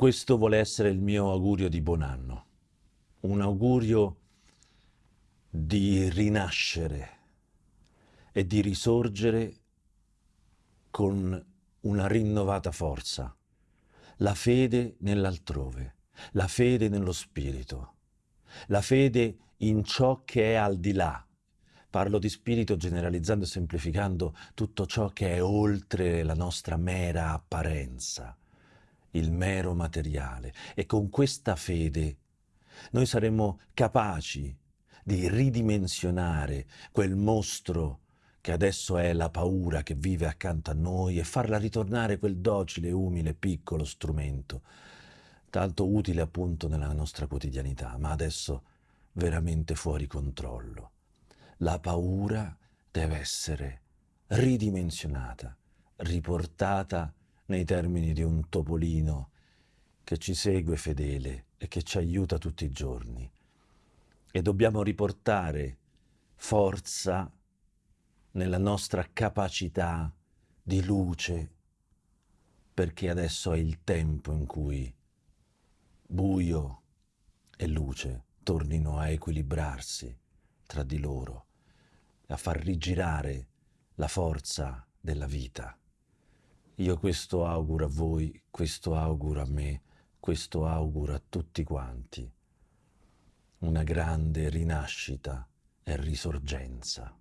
Questo vuole essere il mio augurio di buon anno, un augurio di rinascere e di risorgere con una rinnovata forza, la fede nell'altrove, la fede nello spirito, la fede in ciò che è al di là. Parlo di spirito generalizzando e semplificando tutto ciò che è oltre la nostra mera apparenza, il mero materiale. E con questa fede noi saremo capaci di ridimensionare quel mostro che adesso è la paura che vive accanto a noi e farla ritornare quel docile, umile, piccolo strumento, tanto utile appunto nella nostra quotidianità, ma adesso veramente fuori controllo. La paura deve essere ridimensionata, riportata nei termini di un topolino che ci segue fedele e che ci aiuta tutti i giorni. E dobbiamo riportare forza nella nostra capacità di luce, perché adesso è il tempo in cui buio e luce tornino a equilibrarsi tra di loro, a far rigirare la forza della vita. Io questo auguro a voi, questo auguro a me, questo auguro a tutti quanti. Una grande rinascita e risorgenza.